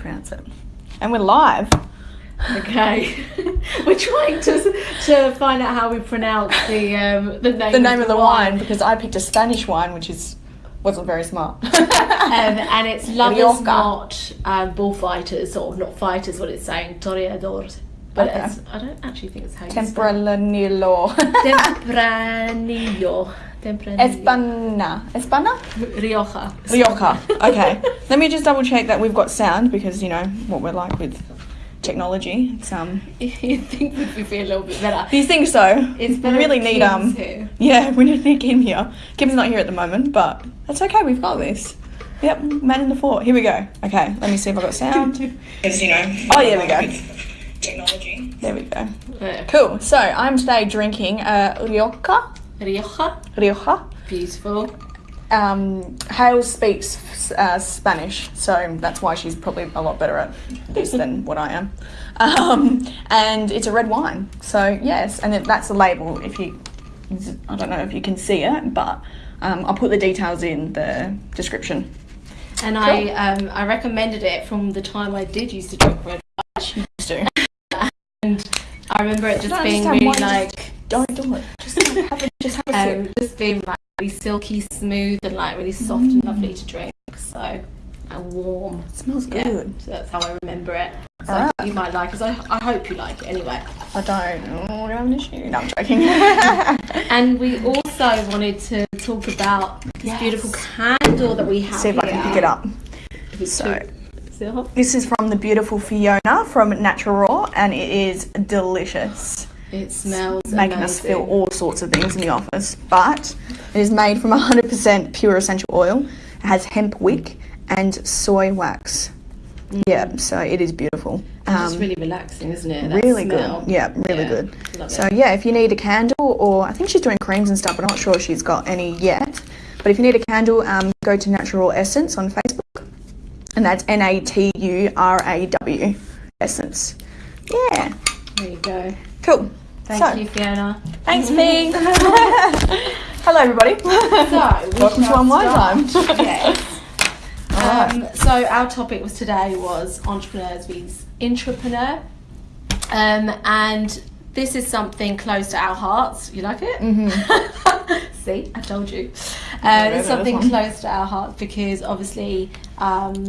pronounce it. And we're live. Okay, we're trying to to find out how we pronounce the um, the name The name of the wine because I picked a Spanish wine, which is wasn't very smart. um, and it's lovers, not um, bullfighters, or not fighters. What it's saying, toreadores. But Okay. it's, I don't actually think it's how you. Tempranillo. Tempranillo. Tempranillo. Espana. Espana? Rioja. Rioja. Okay. Let me just double check that we've got sound because you know what we're like with technology. It's um you think we'd be a little bit better? these things though. It's we really if need Kim's um here. Yeah, we need to Kim here. Kim's not here at the moment, but that's okay, we've got this. Yep, man in the fort. Here we go. Okay, let me see if I've got sound. Because you know. Oh yeah, we go. Technology. There we go. Yeah. Cool. So I'm today drinking uh, Rioja. Rioja. Rioja. Beautiful. Um, Hale speaks uh, Spanish, so that's why she's probably a lot better at this than what I am. Um, and it's a red wine, so yes, and it, that's the label. If you, I don't know if you can see it, but um, I'll put the details in the description. And I um, I recommended it from the time I did used to drink red wine. And I remember it just No, being just really like, don't do it. Just have a, just have a um, just being like really silky smooth and like really soft Mm. and lovely to drink. So, and warm. It smells Yeah. good. So that's how I remember it. So Alright. you might like it. I, I hope you like it anyway. I don't. Oh, I have an issue. No, I'm joking. And we also wanted to talk about this Yes. beautiful candle that we have see if I can pick it up. So. This is from the beautiful Fiona from Natural Raw, and it is delicious. It smells Making us feel all sorts of things in the office, but it is made from 100% pure essential oil. It has hemp wick and soy wax. Yeah, so it is beautiful. It's Um, really relaxing, isn't it? That really smell. good. Yeah, really Yeah, good. love So it. yeah, if you need a candle, or I think she's doing creams and stuff, but I'm not sure if she's got any yet. But if you need a candle, um, go to Natural Essence on Facebook, and that's N A T U R A W Essence. Yeah, There you go. cool. Thank so, you, Fiona. Thanks, Fee. Hello, everybody. So, Welcome to Unwind start. Time. yes. Um, so our topic was today was entrepreneurs vs intrapreneur, um, and this is something close to our hearts. You like it? Mm-hmm. See, I told you. Uh, it's something close to our hearts because obviously um,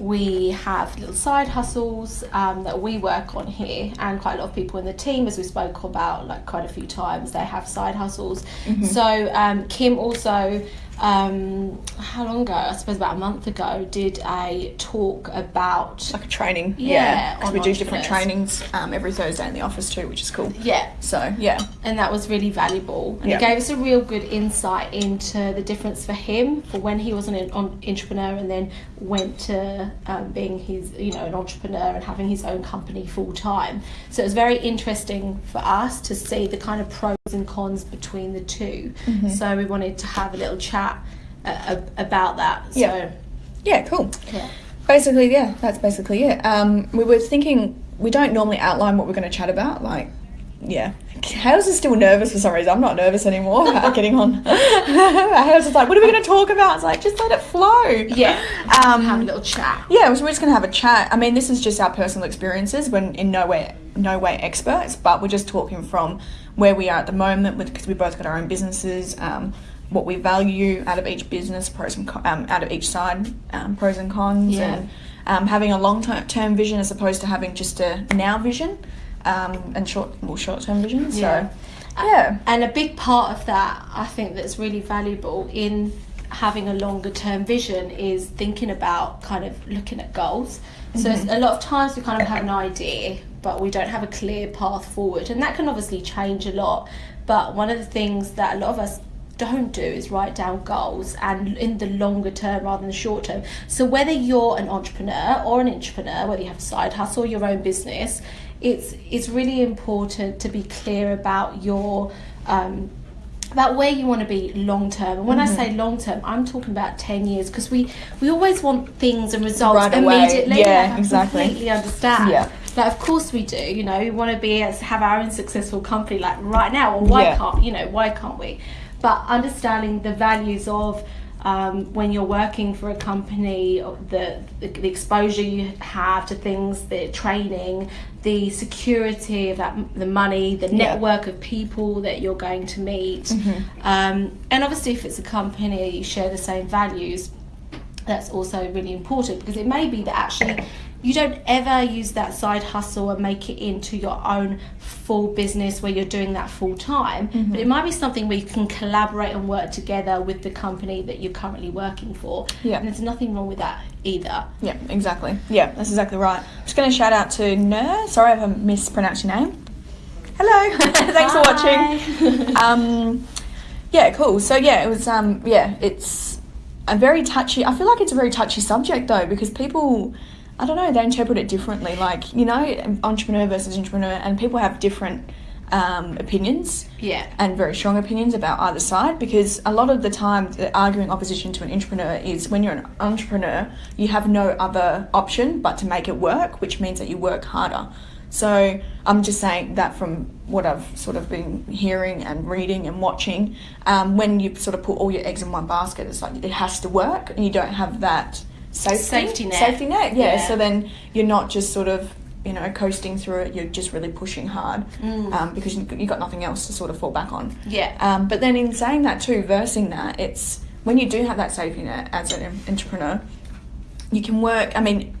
we have little side hustles um, that we work on here, and quite a lot of people in the team, as we spoke about like quite a few times, they have side hustles. Mm-hmm. So um, Kim also. Um, how long ago? I suppose about a month ago, did a talk about Like a training. Yeah, because on we do different trainings um, every Thursday in the office too, which is cool. yeah, So yeah, and that was really valuable and Yeah. it gave us a real good insight into the difference for him for when he was an en- intrapreneur and then went to um, being his you know an entrepreneur and having his own company full time so it was very interesting for us to see the kind of pros and cons between the 2 Mm-hmm. so we wanted to have a little chat uh, about that so Yeah. yeah, cool. yeah. Basically, yeah, that's basically it. Um, we were thinking we don't normally outline what we're going to chat about. Like, yeah, Hales is still nervous for some reason. I'm not nervous anymore about getting on. Hales is like, what are we going to talk about? It's like, just let it flow. yeah Um, have a little chat Yeah, so we're just gonna have a chat. I mean, this is just our personal experiences. We're in no way, no way experts, but we're just talking from where we are at the moment, because we both got our own businesses. Um, what we value out of each business, pros and um, out of each side, um, pros and cons, Yeah. and um, having a long term vision as opposed to having just a now vision um, and short, well, short term vision. So, Yeah. yeah, And a big part of that, I think, that's really valuable in having a longer term vision is thinking about kind of looking at goals. So it's- a lot of times we kind of have an idea, but we don't have a clear path forward, and that can obviously change a lot. But one of the things that a lot of us don't do is write down goals and in the longer term rather than the short term. So whether you're an entrepreneur or an intrapreneur, whether you have a side hustle or your own business, it's it's really important to be clear about your um, about where you want to be long term. And when I say long term, I'm talking about 10 years because we, we always want things and results Right away. immediately. Yeah, Like, I exactly. completely understand. Yeah. Like, of course we do. You know, we want to be have our own successful company like right now. Or why Yeah. can't you know why can't we? But understanding the values of um, when you're working for a company, the, the, the exposure you have to things, the training, the security of that, the money, the Yeah. network of people that you're going to meet, Mm-hmm. um, and obviously if it's a company you share the same values, that's also really important because it may be that actually you don't ever use that side hustle and make it into your own full business where you're doing that full time Mm-hmm. but it might be something where you can collaborate and work together with the company that you're currently working for Yeah. and there's nothing wrong with that either Yeah, exactly. Yeah, that's exactly right. I'm just going to shout out to Nur. Sorry if I mispronounced your name. Hello. Thanks for watching. um, yeah, cool. So yeah, it was. Um, yeah, it's a very touchy. I feel like it's a very touchy subject though because people, I don't know, they interpret it differently. Like you know, entrepreneur versus intrapreneur, and people have different um, opinions yeah and very strong opinions about either side because a lot of the time the arguing opposition to an entrepreneur is when you're an entrepreneur you have no other option but to make it work which means that you work harder so i'm just saying that from what i've sort of been hearing and reading and watching um, when you sort of put all your eggs in one basket it's like it has to work and you don't have that safety, Safety net. safety net yeah. Yeah. so then you're not just sort of you know coasting through it you're just really pushing hard Mm. um, because you have got nothing else to sort of fall back on yeah um, but then in saying that too, versing that, it's when you do have that safety net as an intrapreneur, you can work. I mean,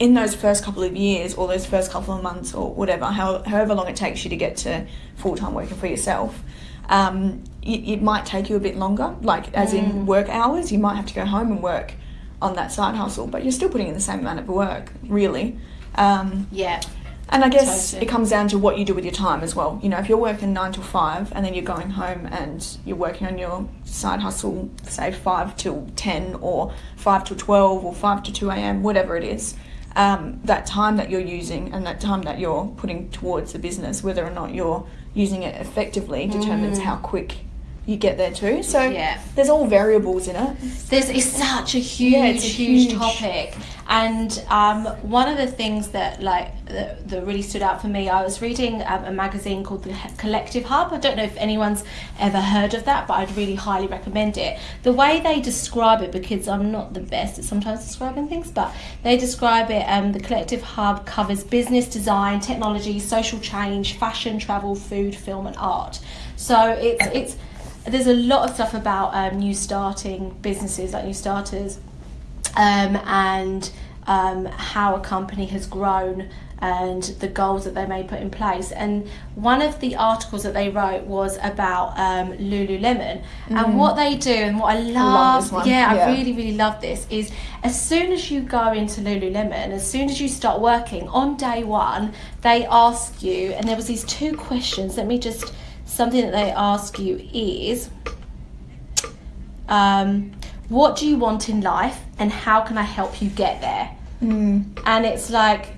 in those first couple of years or those first couple of months or whatever, how, however long it takes you to get to full time working for yourself, um, it, it might take you a bit longer. Like as Mm. in work hours, you might have to go home and work on that side hustle, but you're still putting in the same amount of work, really. Um, yeah and I guess Totally. it comes down to what you do with your time as well. You know, if you're working nine till five and then you're going home and you're working on your side hustle, say five till ten or five till twelve or five to two a.m., whatever it is, um, that time that you're using and that time that you're putting towards the business, whether or not you're using it effectively, determines how quick you get there too. So. Yeah. there's all variables in it. There's it's such a huge, Yeah, it's a huge, huge- topic, and um, one of the things that like that, that really stood out for me, I was reading um, a magazine called the Collective Hub. I don't know if anyone's ever heard of that, but I'd really highly recommend it. The way they describe it, because I'm not the best at sometimes describing things, but they describe it. Um, the Collective Hub covers business, design, technology, social change, fashion, travel, food, film, and art. So it's it's there's a lot of stuff about um, new starting businesses, like new starters, um, and um, how a company has grown and the goals that they may put in place. And one of the articles that they wrote was about um, Lululemon and what they do and what I love. love Yeah, yeah. I really, really love this. Is as soon as you go into Lululemon, as soon as you start working on day one, they ask you, and there was these two questions. Let me just something that they ask you is um, what do you want in life and how can I help you get there? Mm. And it's like,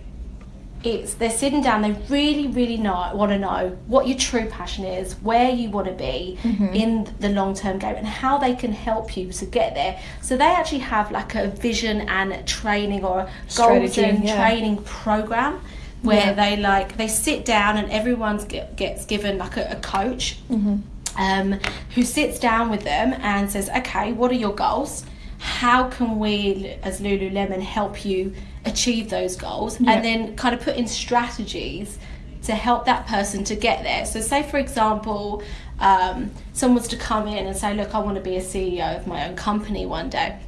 it's they're sitting down. They really, really know want to know what your true passion is, where you want to be in the long term game, and how they can help you to get there. So they actually have like a vision and training or a goals and yeah. training program where Yeah. they like they sit down and everyone get, gets given like a, a coach um, who sits down with them and says, okay, what are your goals? How can we, as Lululemon, help you achieve those goals? Yeah. And then kind of put in strategies to help that person to get there. So, say for example, um, someone's to come in and say, look, I want to be a CEO of my own company one day.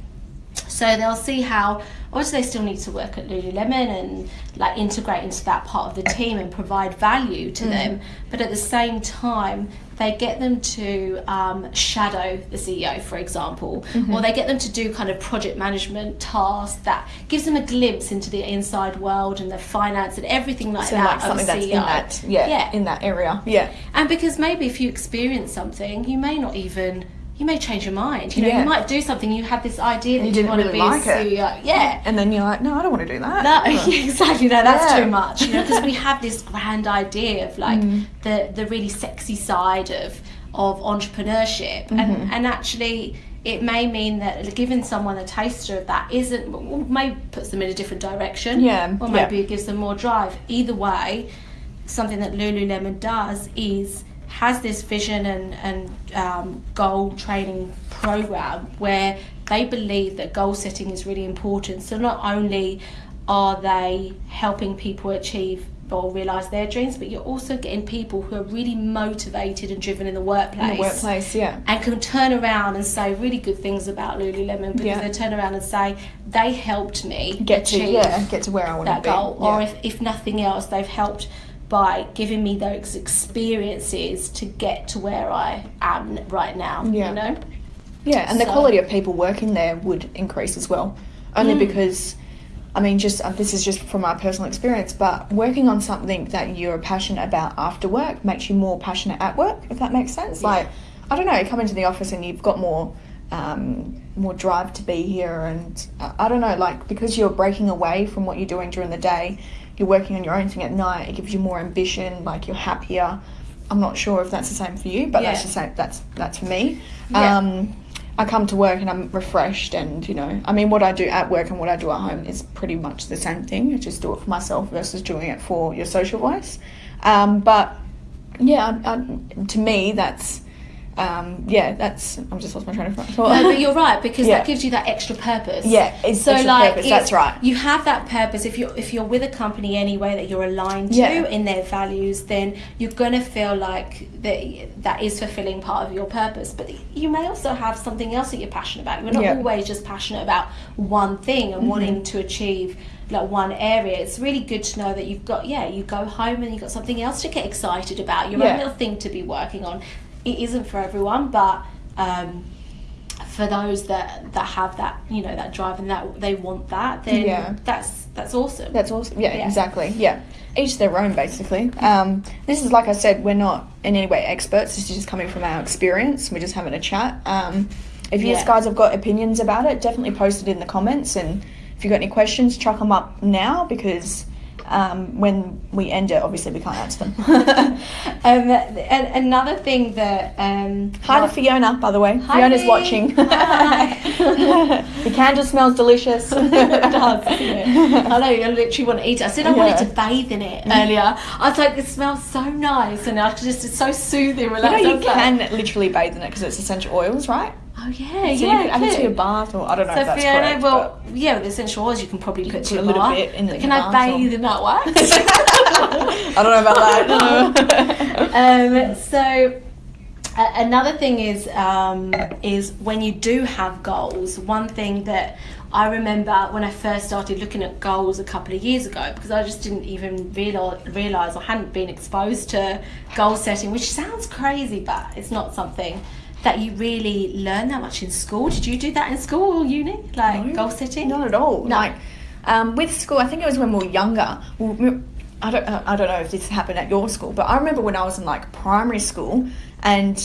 So they'll see how obviously they still need to work at Lululemon and like integrate into that part of the team and provide value to them. But at the same time, they get them to um, shadow the CEO, for example, or they get them to do kind of project management tasks that gives them a glimpse into the inside world and the finance and everything like So that. like of something that's in CEO. that yeah, Yeah. in that area. Yeah. And because maybe if you experience something, you may not even you may change your mind. You know, Yeah. you might do something. You had this idea that you, didn't want really to be like a it. Yeah. And then you're like, no, I don't want to do that. No, exactly. No, that's Yeah. too much. You know, because we have this grand idea of like Mm. the the really sexy side of of entrepreneurship, Mm-hmm. and and actually. It may mean that giving someone a taster of that isn't, maybe puts them in a different direction. Yeah, Or maybe it gives them more drive. Either way, something that Lululemon does is has this vision and, and um, goal training program where they believe that goal setting is really important. So not only are they helping people achieve or realize their dreams, but you're also getting people who are really motivated and driven in the workplace. In the workplace, yeah. And can turn around and say really good things about Lululemon because Yeah. they turn around and say they helped me Get to yeah, get to where I want to be. goal, yeah. or if, if nothing else, they've helped by giving me those experiences to get to where I am right now. Yeah. You know, Yeah, and the quality of people working there would increase as well. Only Mm. because, I mean, just uh, this is just from my personal experience, but working on something that you're passionate about after work makes you more passionate at work, if that makes sense. Like, I don't know, you come into the office and you've got more. Um, more drive to be here, and uh, I don't know, like because you're breaking away from what you're doing during the day, you're working on your own thing at night. It gives you more ambition, like you're happier. I'm not sure if that's the same for you, but that's the same. That's that's for me. Yeah. Um, I come to work and I'm refreshed, and you know, I mean, what I do at work and what I do at home is pretty much the same thing. I just do it for myself versus doing it for your social voice. Um, but yeah, I, I, to me, that's um, yeah, that's. I'm just lost my train of thought. no, but you're right because Yeah. that gives you that extra purpose. Yeah, it's so like purpose, that's right. You have that purpose if you're if you're with a company anyway that you're aligned to Yeah. in their values, then you're gonna feel like that that is fulfilling part of your purpose. But you may also have something else that you're passionate about. You're not Yeah. Mm-hmm. always just passionate about one thing and wanting to achieve like one area. It's really good to know that you've got yeah, you go home and you've got something else to get excited about. Your Yeah. own little thing to be working on. It isn't for everyone, but um, for those that that have that you know that drive and that they want that then Yeah. that's that's awesome That's awesome. Yeah, Yeah. exactly. Yeah. Each their own, basically. Um, this is, like I said, we're not in any way experts. This is just coming from our experience. We're just having a chat. Um, if you Yeah. guys have got opinions about it, definitely post it in the comments. And if you've got any questions, chuck them up now because um, when we end it, obviously we can't answer them. um, and another thing that um Hi to Fiona, by the way. Hi, Fiona's Fi. watching. The candle smells delicious. it does? I know, I literally want to eat it. I said I wanted to bathe in it earlier. I was like, it smells so nice, and I just it's so soothing, You know. You was like, can literally bathe in it because it's essential oils, right? Oh yeah, So yeah. you can add it to your bath, or I don't know So if that's Fiona, correct. well, yeah, with essential oils you can probably put can put your a little bath. bit in the can I bath bathe in that wax? I don't know about that. um, so uh, another thing is um, is when you do have goals. One thing that I remember when I first started looking at goals a couple of years ago, because I just didn't even realize, realize I hadn't been exposed to goal setting, which sounds crazy, but it's not something that you really learn that much in school. Did you do that in school or uni, like No, goal setting? Not at all. No. Like um, with school, I think it was when we were younger. We- I don't. I don't know if this happened at your school, but I remember when I was in like primary school, and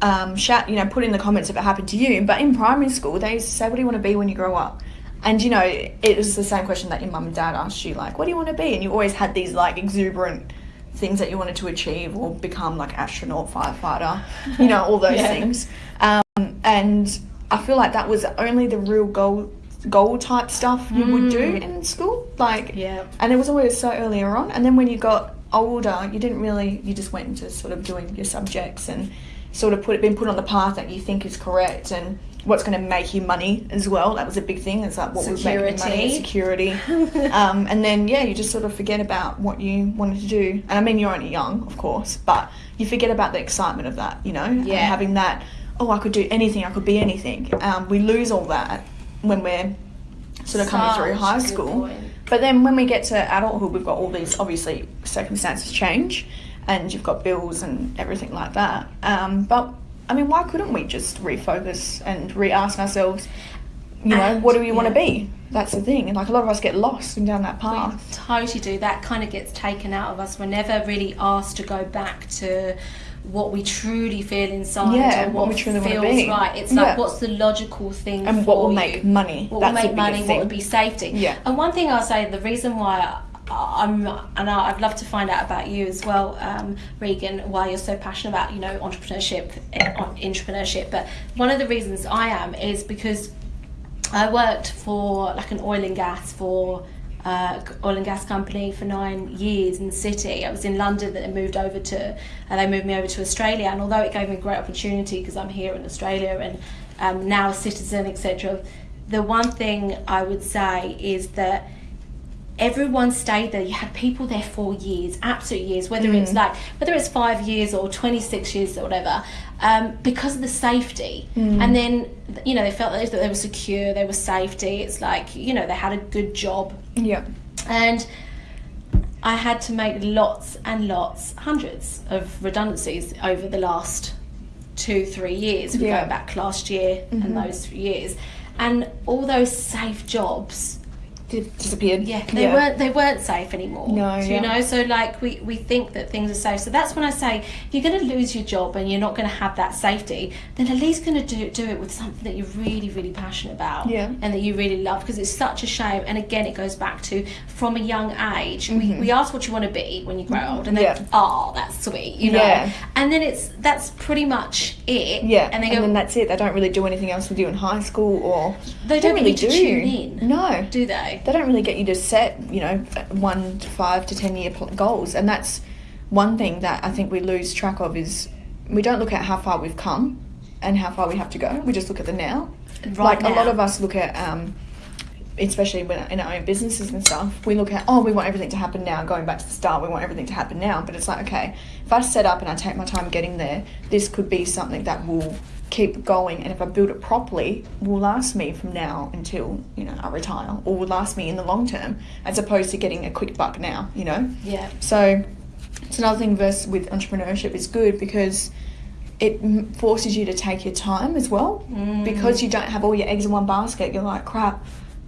um, shout, you know, put in the comments if it happened to you. But in primary school, they used to say, "What do you want to be when you grow up?" And you know, it was the same question that your mum and dad asked you, like, "What do you want to be?" And you always had these like exuberant things that you wanted to achieve or become, like astronaut, firefighter, you know, all those Yeah. things. Um, and I feel like that was only the real goal goal type stuff you would do in school. Like Yeah. and it was always so earlier on. And then when you got older, you didn't really you just went into sort of doing your subjects and sort of put it been put on the path that you think is correct and what's going to make you money as well. That was a big thing. It's like what making you money, Security. security. um, and then yeah, you just sort of forget about what you wanted to do. And I mean, you're only young, of course, but you forget about the excitement of that. You know, Yeah. having that. Oh, I could do anything. I could be anything. Um, we lose all that when we're sort of coming through high school. point. But then when we get to adulthood, we've got all these obviously circumstances change, and you've got bills and everything like that. Um, but I mean, why couldn't we just refocus and re-ask ourselves? You know, And- what do we want to be? That's the thing, and like a lot of us get lost and down that We path. totally do. That kind of gets taken out of us. We're never really asked to go back to what we truly feel inside Yeah, or what what, we feels be. right. It's like Yeah. what's the logical thing And what will you? make money. What That's will make money? biggest What would be safety? Yeah. And one thing I'll say, the reason why I, I'm and I'd love to find out about you as well, um, Regan, why you're so passionate about you know entrepreneurship, eh, entrepreneurship. But one of the reasons I am is because I worked for like an oil and gas for uh, oil and gas company for nine years in the city. I was in London, then moved over to, and they moved me over to Australia. And although it gave me a great opportunity because I'm here in Australia and um, now a citizen, etc. The one thing I would say is that everyone stayed there. You had people there for years, absolute years, whether Mm. it's like whether it's five years or twenty six years or whatever, um, because of the safety. Mm. And then you know they felt that they were secure, they were safety. It's like you know they had a good job, Yeah. and I had to make lots and lots, hundreds of redundancies over the last two, three years. If we Yeah. Mm-hmm. go back last year and those years, and all those safe jobs Disappeared. yeah, they weren't they weren't safe anymore. No, Do yeah. you know. So like we, we think that things are safe. So that's when I say if you're going to lose your job and you're not going to have that safety, then at least going to do do it with something that you're really really passionate about. Yeah. And that you really love because it's such a shame. And again, it goes back to from a young age. We, we ask what you want to be when you grow old, and then Mm-hmm. Yeah. oh, that's sweet, you know. Yeah. And then it's that's pretty much it. Yeah, And they go. then that's it. They don't really do anything else with you in high school, or They don't really get you to do. tune in. No, do they? They don't really get you to set, you know, one to five to ten year pl- goals, and that's one thing that I think we lose track of is we don't look at how far we've come and how far we have to go. We just look at the now. Right like a lot of us look at, um, especially when in our own businesses and stuff, we look at oh we want everything to happen now. Going back to the start, we want everything to happen now. But it's like okay, if I set up and I take my time getting there, this could be something that will keep going and if I build it properly will last me from now until you know I retire or will last me in the long term as opposed to getting a quick buck now you know Yeah. so it's another thing versus with intrapreneurship is good because it forces you to take your time as well Mm. because you don't have all your eggs in one basket you're like crap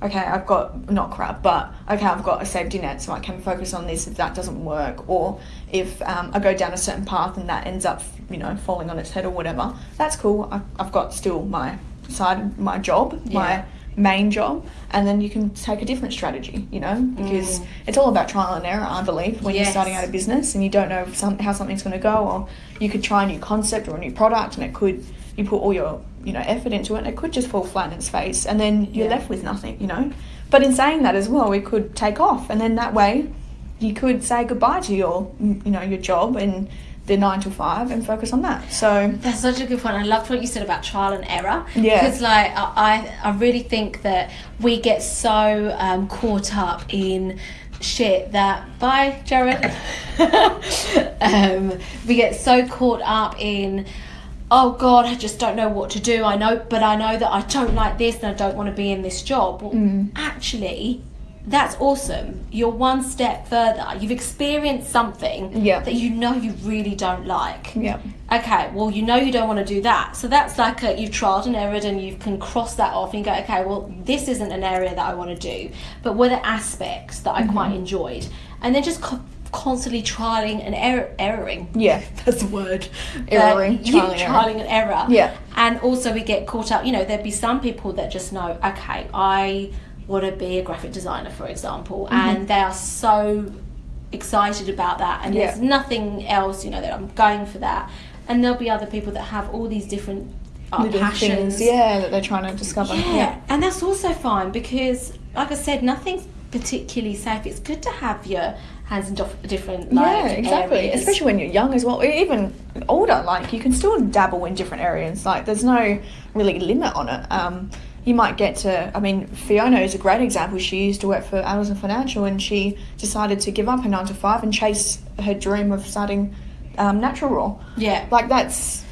okay I've got not crap but okay I've got a safety net so I can focus on this if that doesn't work or if um, I go down a certain path and that ends up you know falling on its head or whatever that's cool I, I've got still my side my job Yeah. my main job and then you can take a different strategy you know because Mm. it's all about trial and error i believe when you're starting out a business and you don't know some, how something's going to go or you could try a new concept or a new product and it could you put all your you know effort into it and it could just fall flat in its face and then you're Yeah. left with nothing you know but in saying that as well it could take off and then that way you could say goodbye to your you know your job and the nine to five and focus on that so That's such a good point. I loved what you said about trial and error. Yeah. Because like I, I really think that we get so um, caught up in shit that bye Jared. um, we get so caught up in oh god I just don't know what to do. I know but I know that I don't like this and I don't want to be in this job. Well, Mm. actually that's awesome. You're one step further. You've experienced something Yeah. that you know you really don't like yeah okay, well, you know you don't want to do that. So that's like a, you've trialed and errored and you can cross that off and go, okay, well, this isn't an area that I want to do. But were the aspects that I quite enjoyed? And then just co- constantly trialing and error- erroring. yeah That's the word. Erroring, yeah, trial and error. trialing and error. Yeah. And also we get caught up, you know, there'd be some people that just know, okay, I want to be a graphic designer, for example, Mm-hmm. and they are so excited about that and Yeah. there's nothing else, you know, that I'm going for that. And there'll be other people that have all these different uh, passions. things yeah that they're trying to discover Yeah, and that's also fine because, like I said, nothing's particularly safe. It's good to have your hands in different like, yeah, exactly. areas. Especially when you're young as well, even older. Like you can still dabble in different areas. Like there's no really limit on it. Um, you might get to. I mean, Fiona is a great example. She used to work for Amazon Financial, and she decided to give up her nine to five and chase her dream of starting um, Natural Raw. Yeah. Like that's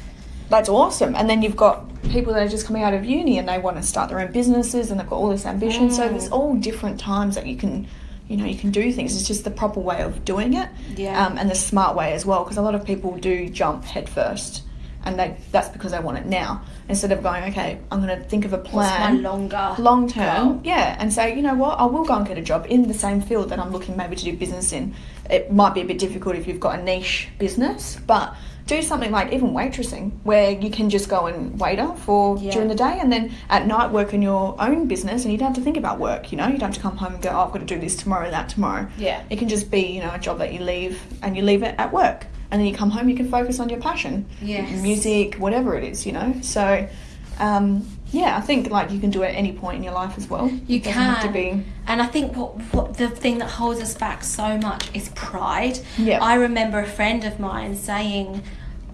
that's awesome. And then you've got people that are just coming out of uni and they want to start their own businesses and they've got all this ambition. So Mm. there's all different times that you can, you know, you can do things. It's just the proper way of doing it, Yeah. um, and the smart way as well. Because a lot of people do jump head first, and they that's because they want it now instead of going, okay, I'm going to think of a plan longer long term, yeah, and say, you know what, I will go and get a job in the same field that I'm looking maybe to do business in. It might be a bit difficult if you've got a niche business, but do something like even waitressing, where you can just go and waiter for Yeah. during the day, and then at night work in your own business, and you don't have to think about work. You know, you don't have to come home and go, oh, I've got to do this tomorrow, that tomorrow. Yeah. it can just be you know a job that you leave, and you leave it at work, and then you come home, you can focus on your passion, Yes. music, whatever it is, you know. So. Um, yeah, I think like you can do it at any point in your life as well. You it doesn't have to can. be. And I think what, what the thing that holds us back so much is pride. Yeah. I remember a friend of mine saying,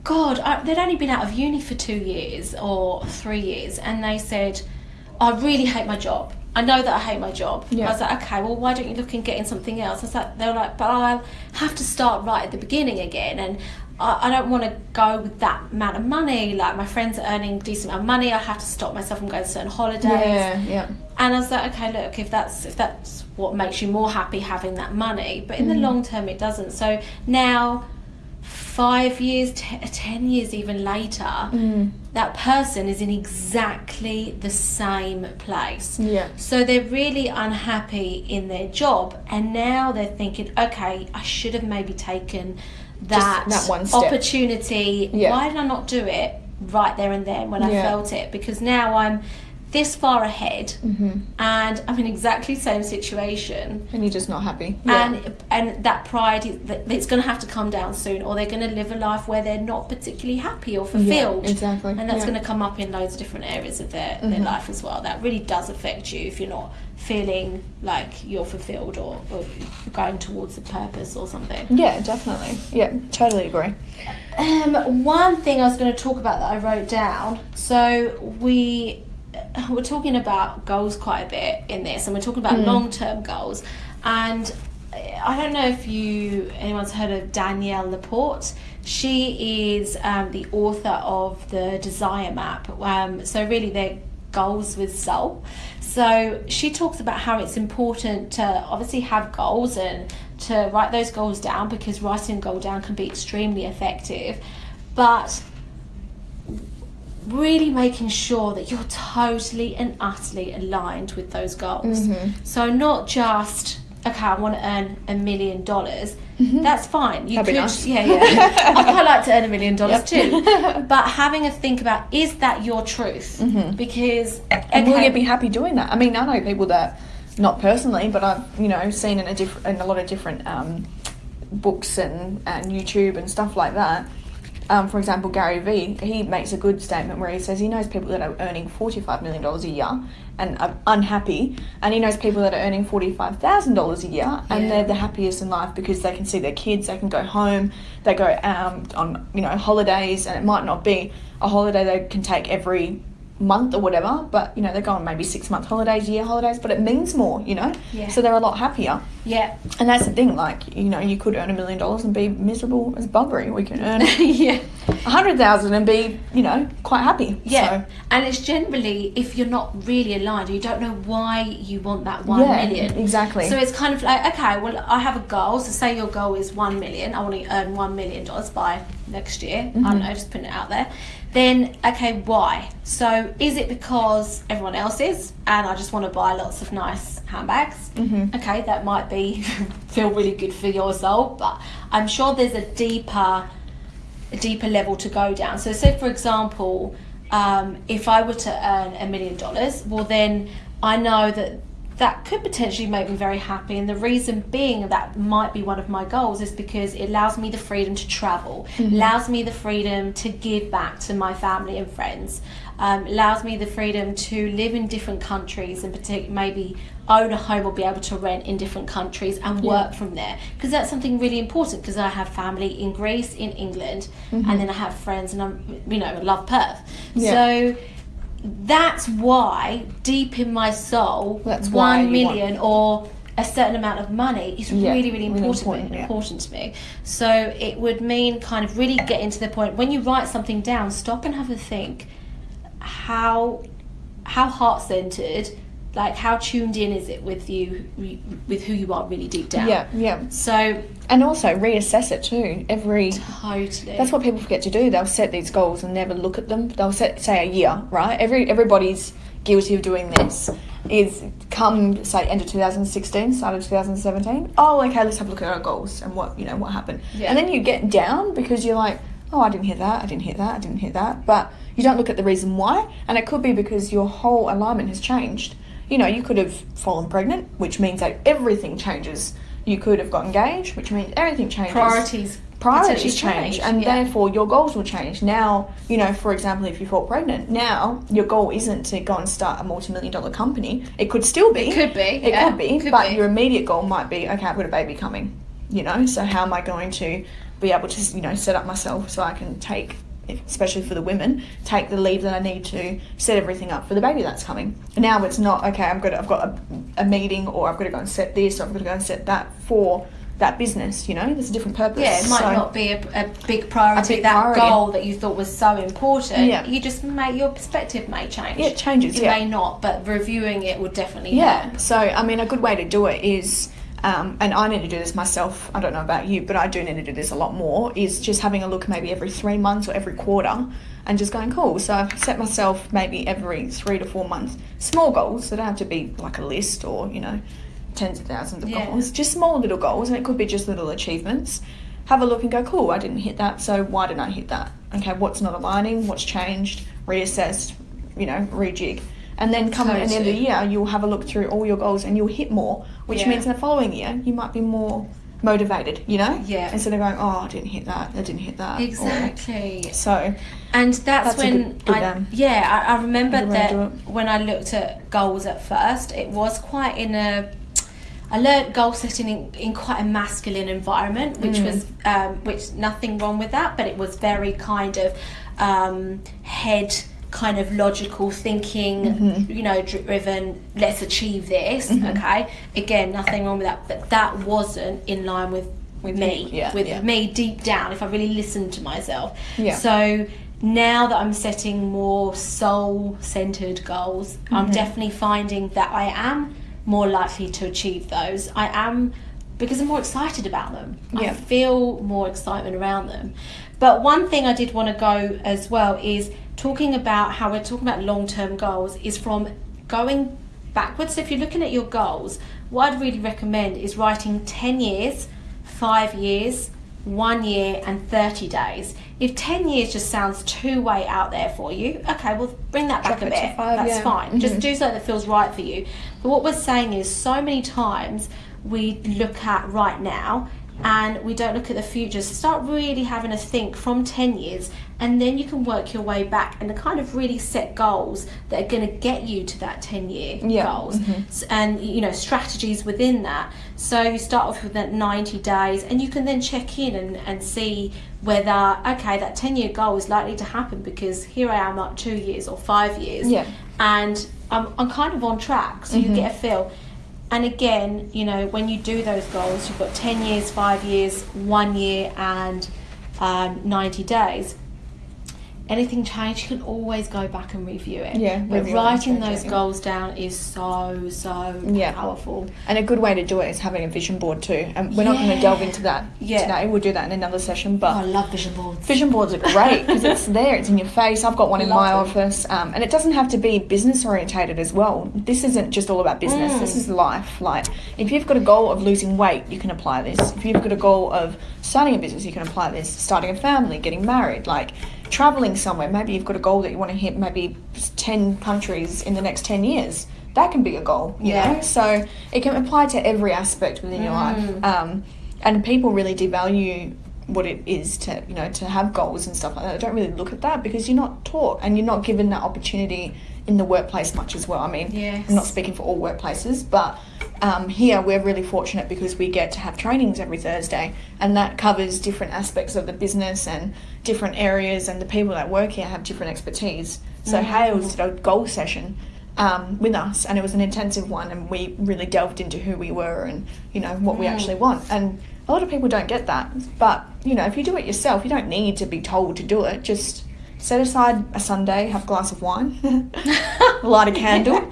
God, I, they'd only been out of uni for two years or three years, and they said, I really hate my job. I know that I hate my job. Yeah. I was like, okay, well, why don't you look and get in something else? I was like, they were like, but I'll have to start right at the beginning again, and I, I don't want to go with that amount of money. Like my friends are earning decent amount of money. I have to stop myself from going to certain holidays. Yeah, yeah. And I was like, okay, look, if that's if that's what makes you more happy having that money, but in the mm. long term, it doesn't. So now, five years, te- ten years, even later, mm. that person is in exactly the same place. Yeah. So they're really unhappy in their job, and now they're thinking, okay, I should have maybe taken that, that one step. opportunity. Yeah. Why did I not do it right there and then when I felt it? Because now I'm this far ahead, Mm-hmm. and I'm in exactly the same situation. And you're just not happy. And and that pride, is, that it's going to have to come down soon, or they're going to live a life where they're not particularly happy or fulfilled. exactly, And that's yeah. Mm-hmm. going to come up in loads of different areas of their, their life as well. That really does affect you if you're not feeling like you're fulfilled or, or going towards a purpose or something. yeah, definitely. Yeah, totally agree. Um, one thing I was going to talk about that I wrote down. So we we're talking about goals quite a bit in this, and we're talking about long term goals. And I don't know if you anyone's heard of Danielle Laporte. She is um, the author of the Desire Map. Um, so really, they're goals with soul. So she talks about how it's important to obviously have goals and to write those goals down because writing a goal down can be extremely effective. But really making sure that you're totally and utterly aligned with those goals. Mm-hmm. So not just okay, I want to earn a million dollars. That's fine. You Mm-hmm. That'd could, nice. yeah, yeah. I quite like to earn a million dollars too. But having a think about is that your truth? Because Mm-hmm. And will you be happy doing that? I mean, I know people that, not personally, but I've you know seen in a diff- in a lot of different um, books and and YouTube and stuff like that. Um, for example, Gary Vee, he makes a good statement where he says he knows people that are earning $45 million a year and are unhappy, and he knows people that are earning $45,000 a year and they're the happiest in life because they can see their kids, they can go home, they go um, on, you know, holidays, and it might not be a holiday they can take every month or whatever, but, you know, they're going maybe six month holidays, year holidays, but it means more, you know? Yeah. So they're a lot happier. yeah, And that's the thing, like, you know, you could earn a million dollars and be miserable as buggery. We can earn yeah. a hundred thousand and be, you know, quite happy. Yeah, So, and it's generally if you're not really aligned, you don't know why you want that one Yeah, million. exactly. So it's kind of like, okay, well, I have a goal. So say your goal is one million. I want to earn one million dollars by next year. I Mm-hmm. don't know, just putting it out there. Then okay, why? So is it because everyone else is, and I just want to buy lots of nice handbags? Mhm. Okay, that might be feel really good for your soul, but I'm sure there's a deeper a deeper level to go down. So, say for example, um, if I were to earn a million dollars, well, then I know that that could potentially make me very happy. And the reason being that might be one of my goals is because it allows me the freedom to travel, allows me the freedom to give back to my family and friends, um, allows me the freedom to live in different countries and partic- maybe own a home or be able to rent in different countries and work from there because that's something really important because I have family in Greece, in England, and then I have friends and I'm you know I love Perth. Yeah. So that's why deep in my soul, That's one million or a certain amount of money is Yeah, really, really really important, important, yeah. important to me. So it would mean kind of really getting to the point when you write something down, stop and have a think how how heart centered, like how tuned in is it with you with who you are really deep down. yeah, yeah. So And also reassess it too. Every totally. That's what people forget to do. They'll set these goals and never look at them. They'll set say a year, right? Every everybody's guilty of doing this. Is come say end of 2016, start of 2017. Oh, okay, let's have a look at our goals and what you know what happened. Yeah. And then you get down because you're like, oh, I didn't hear that, I didn't hear that, I didn't hear that. But you don't look at the reason why, and it could be because your whole alignment has changed. You know, you could have fallen pregnant, which means that everything changes. You could have got engaged, which means everything changes priorities priorities potentially change, and yeah. therefore your goals will change. Now, you know, for example, if you fall pregnant, now your goal isn't to go and start a multi-million dollar company. It could still be. It could be, It yeah, could be. could but be. your immediate goal might be, okay, I've got a baby coming. you know. So how am I going to be able to, you know, set up myself so I can take, especially for the women, take the leave that I need to set everything up for the baby that's coming. Now it's not okay. I'm to, I've got a, a meeting, or I've got to go and set this, or I've got to go and set that for that business. You know, there's a different purpose. Yeah, it might So- not be a, a big priority. A big that priority. goal that you thought was so important. Yeah. You just may your perspective may change. Yeah, it changes, It yeah. may not, but reviewing it would definitely Yeah. help. So, I mean, a good way to do it is, um, and I need to do this myself. I don't know about you, but I do need to do this a lot more. Is just having a look maybe every three months or every quarter, and just going cool. So I've set myself maybe every three to four months small goals. that don't have to be like a list or you know tens of thousands of Yeah. goals. Just small little goals, and it could be just little achievements. Have a look and go, cool. I didn't hit that, so why didn't I hit that? Okay, what's not aligning? What's changed? Reassessed. You know, rejig. And then come at the end of the year, you'll have a look through all your goals and you'll hit more, which Yeah. means in the following year you might be more motivated, you know? Yeah. Instead of going, oh, I didn't hit that, I didn't hit that. or- Exactly. so, And that's, That's when good- good, I um, yeah I, I remember that when I looked at goals at first, it was quite in a. I learned goal setting in, in quite a masculine environment, which Mm. was um, which nothing wrong with that, but it was very kind of um, head kind of logical thinking, Mm-hmm. you know, driven. Let's achieve this. Mhm. Okay, again, nothing wrong with that, but that wasn't in line with With me, yeah, with yeah. me deep down. If I really listened to myself, Yeah. so now that I'm setting more soul centered goals, I'm Mhm. definitely finding that I am more likely to achieve those. I am because I'm more excited about them. Yeah. I feel more excitement around them. But one thing I did want to go as well is talking about how we're talking about long term goals is from going backwards. So if you're looking at your goals, what I'd really recommend is writing 10 years, five years, one year, and 30 days. If 10 years just sounds too way out there for you, okay, well, bring that back Drop a bit. five, That's yeah. fine. Just Mhm. do something that feels right for you. But what we're saying is so many times we look at right now and we don't look at the future. So start really having a think from 10 years and then you can work your way back and kind of really set goals that are going to get you to that 10 year Yeah, goals mhm. And you know strategies within that so you start off with that 90 days and you can then check in and, and see whether okay that 10 year goal is likely to happen because here i am at two years or five years Yeah. and I'm, I'm kind of on track so Mhm. you get a feel and again you know when you do those goals you've got 10 years 5 years 1 year and um, 90 days anything change you can always go back and review it Yeah, but writing it, those goals down is so so Yeah. powerful And a good way to do it is having a vision board too. And we're not going to delve into that Yeah. today. We'll do that in another session. oh, But i love vision boards Vision boards are great because it's there, it's in your face. I've got one in Love my them. office, um, and it doesn't have to be business orientated as well. This isn't just all about business. Mm. This is life. Like if you've got a goal of losing weight, you can apply this. If you've got a goal of starting a business, you can apply this. Starting a family, getting married, like traveling somewhere. Maybe you've got a goal that you want to hit maybe ten countries in the next ten years. That can be a goal, you Yeah. know. So it can apply to every aspect within your life. Mm. Um, and people really devalue what it is to you know to have goals and stuff like that. I don't really look at that because you're not taught and you're not given that opportunity in the workplace much as well. I mean, Yes. I'm not speaking for all workplaces, but um, here we're really fortunate because we get to have trainings every Thursday, and that covers different aspects of the business and different areas, and the people that work here have different expertise. So Mm. Hales did a goal session um, with us, and it was an intensive one, and we really delved into who we were and you know what we Mm. actually want. And a lot of people don't get that, but you know if you do it yourself, you don't need to be told to do it. Just set aside a Sunday, have a glass of wine, light a candle.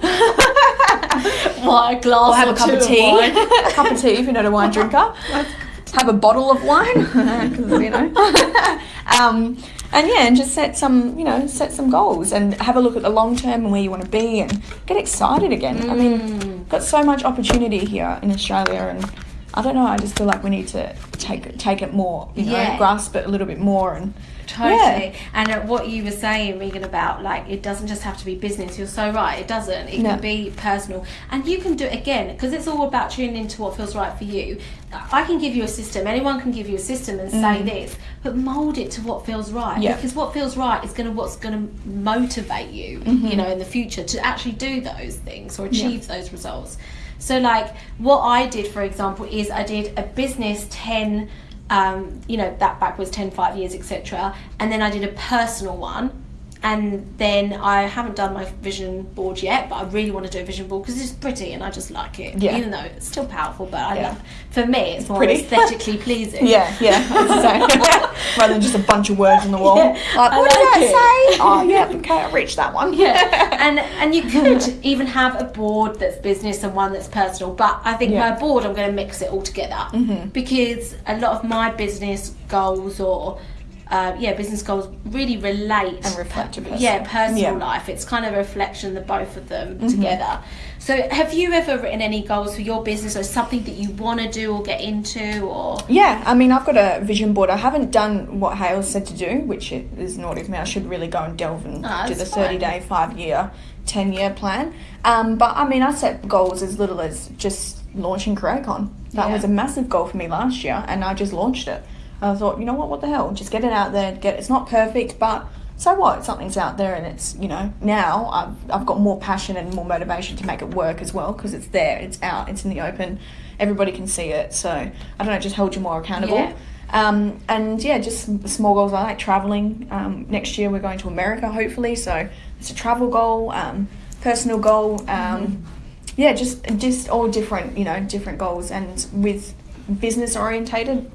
What, a glass or have a cup of tea. wine? a cup of tea if you're not a wine drinker. have a bottle of wine, you know. um, and yeah, and just set some, you know, set some goals and have a look at the long term and where you want to be and get excited again. I mean, Mm. got so much opportunity here in Australia and. I don't know. I just feel like we need to take take it more, you know, Yeah. grasp it a little bit more, and Totally. And uh, what you were saying, Regan, about like it doesn't just have to be business. You're so right. It doesn't. It No. can be personal, and you can do it again because it's all about tuning into what feels right for you. I can give you a system. Anyone can give you a system and say Mm. this, but mold it to what feels right. Yeah. Because what feels right is going to what's going to motivate you. Mhm. You know, in the future to actually do those things or achieve those results. So, like, what I did, for example, is I did a business 10, um, you know, that back was 10, 5 years, etc. And then I did a personal one and then I haven't done my vision board yet, but I really want to do a vision board because it's pretty and I just like it. Yeah. Even though it's still powerful, but I Yeah. love. For me, it's more pretty. aesthetically pleasing. Yeah, yeah. Rather than just a bunch of words on the wall. Yeah, like, what did like that it. say? Oh, yeah, okay, I reached that one. yeah, and and you could even have a board that's business and one that's personal. But I think Yeah. my board, I'm going to mix it all together Mm-hmm. because a lot of my business goals or uh, yeah, business goals really relate And reflect your personal- yeah personal Yeah. Mm-hmm. life. It's kind of a reflection of the both of them together. So, have you ever written any goals for your business or something that you want to do or get into or? Yeah, I mean, I've got a vision board. I haven't done what Hale said to do, which is naughty of me. I should really go and delve and Ah, do the 30 day, 5 year, 10 year plan. Um, but I mean, I set goals as little as just launching CreateCon. That Yeah. was a massive goal for me last year, and I just launched it. I thought, you know what, what the hell? Just get it out there. Get It's not perfect, but so what? Something's out there, and it's, you know, now I've, I've got more passion and more motivation to make it work as well because it's there, it's out, it's in the open. Everybody can see it. So, I don't know, just hold you more accountable. Yeah. Um, and yeah, just small goals. I like traveling. Um, next year we're going to America, hopefully. So it's a travel goal, um, personal goal. Um, Yeah, just just all different, you know, different goals, and with business orientated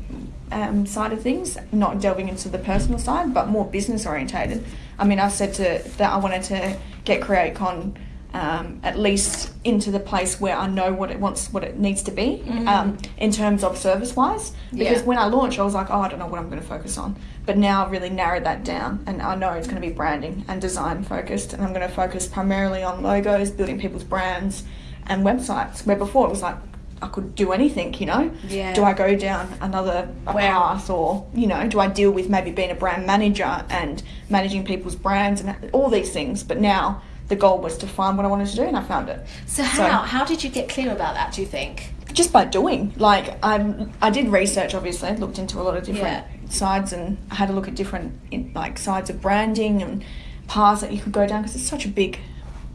um, side of things, not delving into the personal side, but more business orientated. I mean, I said to that I wanted to get CreateCon um, at least into the place where I know what it wants, what it needs to be um, in terms of service wise. Because Yeah. when I launched, I was like, oh, I don't know what I'm going to focus on. But now I've really narrowed that down, and I know it's going to be branding and design focused, and I'm going to focus primarily on logos, building people's brands, and websites. Where before it was like I could do anything, you know. Yeah. Do I go down another Where- path, or you know, do I deal with maybe being a brand manager and managing people's brands and all these things? But now the goal was to find what I wanted to do, and I found it. So how how did you get clear about that? Do you think? just by doing like i i did research obviously I looked into a lot of different Yeah. sides and I had a look at different like sides of branding and paths that you could go down because it's such a big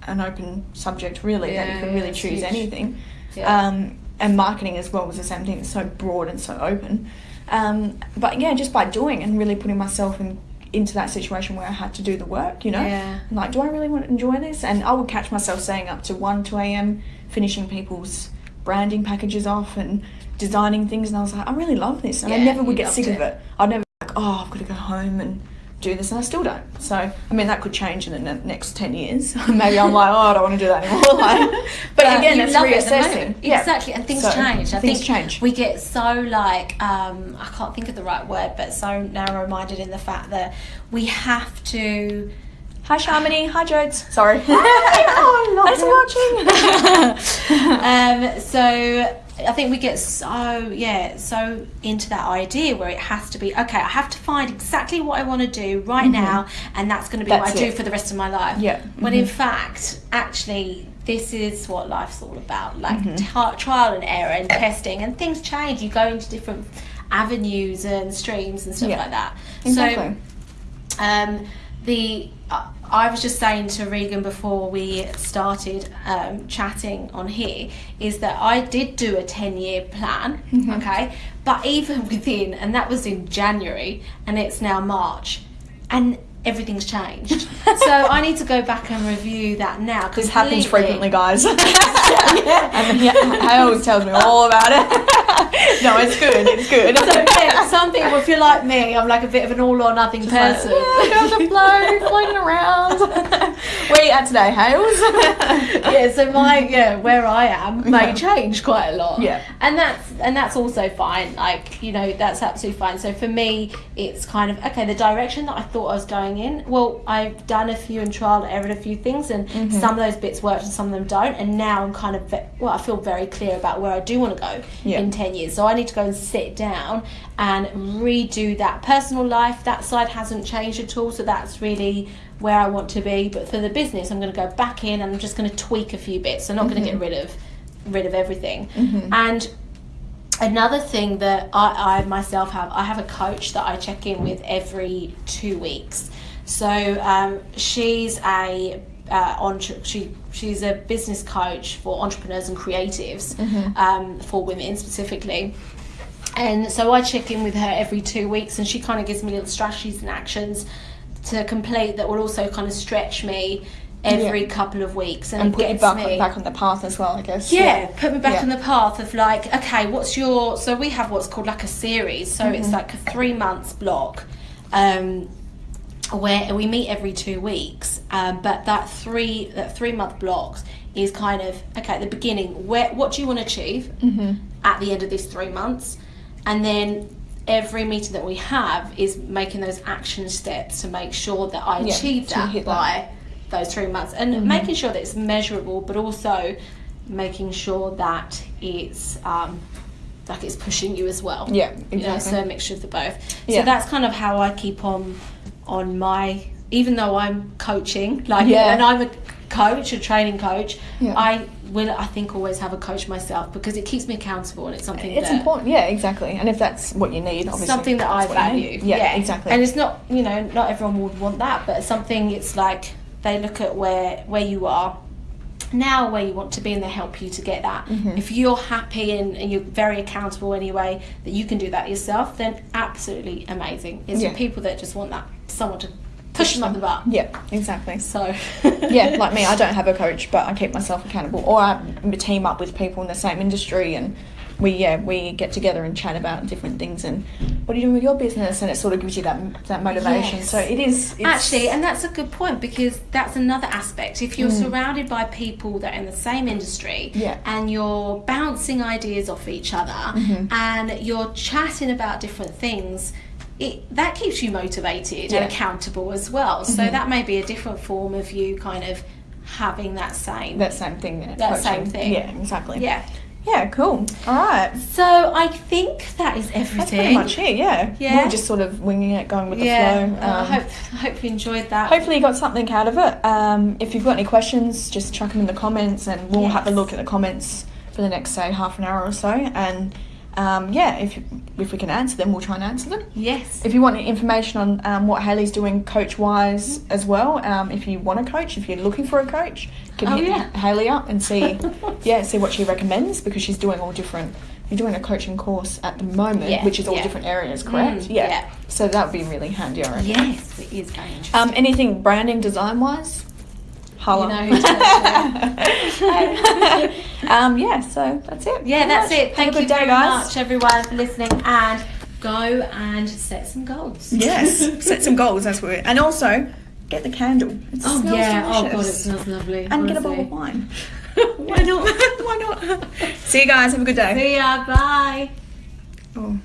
an open subject really that you can really choose huge. anything Yeah. um, and marketing as well was the same thing it's so broad and so open um, but yeah just by doing and really putting myself in into that situation where I had to do the work you know Yeah. Like do I really want to enjoy this and I would catch myself staying up to 1 2 a.m finishing people's branding packages off and designing things and I was like I really love this and I never would get sick loved of it. it I'd never be like oh I've got to go home and do this and I still don't. So I mean that could change in the ne- next 10 years. Maybe I'm like oh I don't want to do that anymore. Like, but, again it's reassessing. Yeah. Exactly, and things So, change. I things think change. we get so like um, I can't think of the right word, but so narrow-minded in the fact that we have to. hi Sharmini. Hi Jodes. Sorry. Oh, I love thanks for watching. Um, so I think we get so yeah so into that idea where it has to be okay. I have to find exactly what I want to do right now, and that's going to be what Mm-hmm. That's I do for the rest of my life. Yeah. When in fact, actually, this is what life's all about: like Mm-hmm. ti- trial and error and testing, and things change. You go into different avenues and streams and stuff Yeah. like that. exactly So um, the uh, I was just saying to Regan before we started um, chatting on here is that I did do a ten year plan, Mm-hmm. okay, but even within, and that was in January, and it's now March, and everything's changed. so I need to go back and review that now. this happens frequently guys and yeah, I always tells me all about it no it's good it's good So yeah, some people, if you're like me, I'm like a bit of an all or nothing person. Like, yeah, the flow, floating around. Where you at today, Hales? yeah, so my yeah, where I am may Yeah. change quite a lot. Yeah. And that's and that's also fine. Like, you know, that's absolutely fine. So for me it's kind of okay, the direction that I thought I was going in, well, I've done a few and trial and errored a few things and Mm-hmm. some of those bits worked and some of them don't. And now I'm kind of well, I feel very clear about where I do want to go Yeah. in ten years. So I need to go and sit down and redo that personal life. That side hasn't changed at all. So that's really where I want to be. But for the business, I'm going to go back in and I'm just going to tweak a few bits. I'm not going to get rid of rid of everything. And another thing that I, I myself have, I have a coach that I check in with every two weeks. So um, she's a uh, entre- she she's a business coach for entrepreneurs and creatives, Mm-hmm. um, for women specifically. And so I check in with her every two weeks, and she kind of gives me little strategies and actions to complete that will also kind of stretch me every Yeah. couple of weeks, and, And put you back, me back on the path as well, I guess. yeah, put me back Yeah. on the path of like, okay, what's your? So we have what's called like a series. So Mm-hmm. it's like a three months block, um, where we meet every two weeks. Um, but that three that three month blocks is kind of okay at the beginning. Where what do you want to achieve Mm-hmm. at the end of these three months, and then. Every meeting that we have is making those action steps to make sure that I Yeah, achieve that. Mm-hmm. by those three months and making sure that it's measurable but also making sure that it's um, like it's pushing you as well Yeah, you know exactly. so a mixture of the both Yeah. so that's kind of how i keep on on my even though i'm coaching like Yeah. and i'm a coach a training coach Yeah. i will i think always have a coach myself because it keeps me accountable and it's something It's that important, yeah, exactly. And if that's what you need, obviously. something that I that's what you value. need. Yeah, exactly. And it's not, you know, not everyone would want that, but something. It's like they look at where where you are now, where you want to be, and they help you to get that. Mm-hmm. If you're happy and, and you're very accountable anyway, that you can do that yourself, then absolutely amazing. It's Yeah. for people that just want that someone to push them up the bar. yeah, exactly. So yeah, like me, I don't have a coach, but I keep myself accountable, or I team up with people in the same industry, and we yeah we get together and chat about different things and what are you doing with your business, and it sort of gives you that that motivation. Yes. So it is it's, Actually, and that's a good point because that's another aspect. If you're Mm. surrounded by people that are in the same industry Yeah. and you're bouncing ideas off each other Mm-hmm. and you're chatting about different things, it, that keeps you motivated Yeah. Mm-hmm. and accountable as well. So that may be a different form of you kind of having that same. that same thing. That, That same thing. Yeah, exactly. yeah. Yeah, cool. All right. So I think that is everything. That's pretty much it, yeah. Yeah. We're just sort of winging it, going with the yeah. flow. Uh, I Um, hope I hope you enjoyed that. Hopefully you got something out of it. Um, if you've got any questions, just chuck them in the comments, and we'll have a look at the comments for the next say half an hour or so. And um, yeah, if if we can answer them, we'll try and answer them. Yes. If you want information on um, what Haley's doing coach wise as well, um, if you want a coach, if you're looking for a coach, can Oh, hit yeah. Haley up and see, yeah, see what she recommends because she's doing all different. You're doing a coaching course at the moment, Yeah, which is all yeah. different areas, correct? Mm, yeah. yeah. So that would be really handy, I reckon. Yes, it is very interesting. Um, anything branding design wise? Holla. You know um, yeah, so that's it. Yeah, Pretty that's much. it. Thank you day, very guys. much, everyone, for listening. And go and set some goals. Yes, set some goals. That's what. And also, get the candle. It Oh yeah. Oh god, it smells lovely. And get a bottle of wine. Why not? Why not? See you guys. Have a good day. See ya. Bye. Oh.